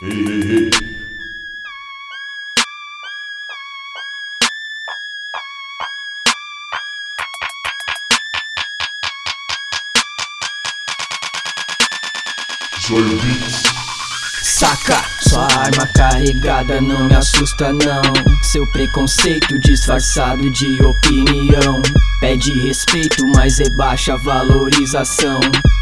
Hey, hey. Joy Beats. Saca, sua arma carregada não me assusta não Seu preconceito disfarçado de opinião Pede respeito, mas rebaixa a valorização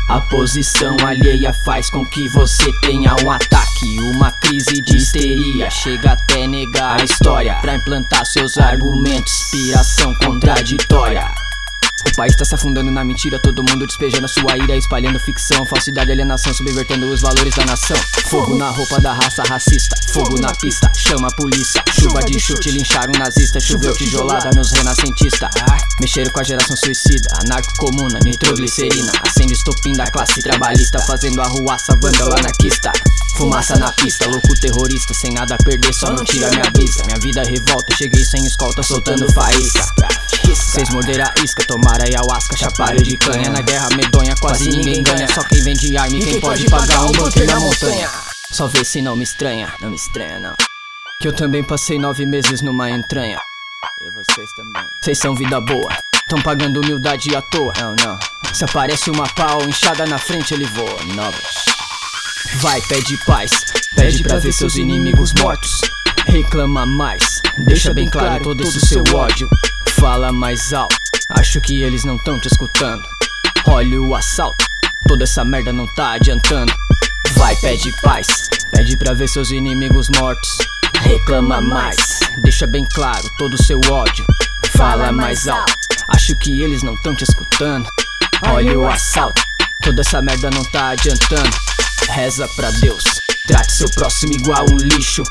A posição alheia faz com que você tenha um ataque Uma crise de histeria, chega até negar a história Pra implantar seus argumentos, inspiração contraditória o país tá se afundando na mentira, todo mundo despejando sua ira, espalhando ficção, falsidade, alienação, subvertendo os valores da nação. Fogo na roupa da raça racista, fogo na pista, chama a polícia. Chuva de chute, lincharam nazista, choveu tijolada nos renascentistas. Mexeram com a geração suicida, anarco-comuna, nitroglicerina. Acende estopim da classe trabalhista, fazendo arruaça, vândalo anarquista. Fumaça na pista, louco terrorista, sem nada a perder, só não tira minha brisa. Minha vida revolta, cheguei sem escolta, soltando faísca. Vocês morderam a isca, tomaram ayahuasca, chapalho de canha. Na guerra medonha quase ninguém ganha. Só quem vende arma e quem pode pagar um bunker na montanha. Só vê se não me estranha, não me estranha não. Que eu também passei nove meses numa entranha. E vocês também. Vocês são vida boa. Tão pagando humildade à toa. Não, não. Se aparece uma pau inchada na frente ele voa. Novas. Vai, pede paz. Pede pra ver seus inimigos mortos. Reclama mais. Deixa bem claro todo esse seu ódio Fala mais alto, acho que eles não tão te escutando. Olha o assalto, toda essa merda não tá adiantando. Vai, pede paz, pede pra ver seus inimigos mortos. Reclama mais, deixa bem claro todo o seu ódio. Fala mais alto, acho que eles não tão te escutando. Olha o assalto, toda essa merda não tá adiantando. Reza pra Deus, trate seu próximo igual um lixo.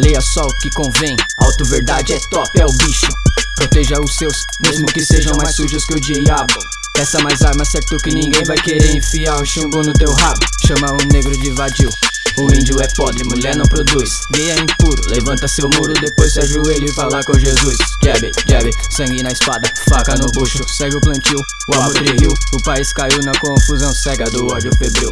Leia só o que convém, auto verdade é top, é o bicho Proteja os seus, mesmo que sejam mais sujos que o diabo. Peça mais armas, certo que ninguém vai querer enfiar o chumbo no teu rabo. Chama o negro de vadio. O índio é podre, mulher não produz. Gay é impuro, levanta seu muro Depois se ajoelha e fala com Jesus. Jab, jab, sangue na espada Faca no bucho, segue o plantio O amor riu, o país caiu na confusão cega do ódio febril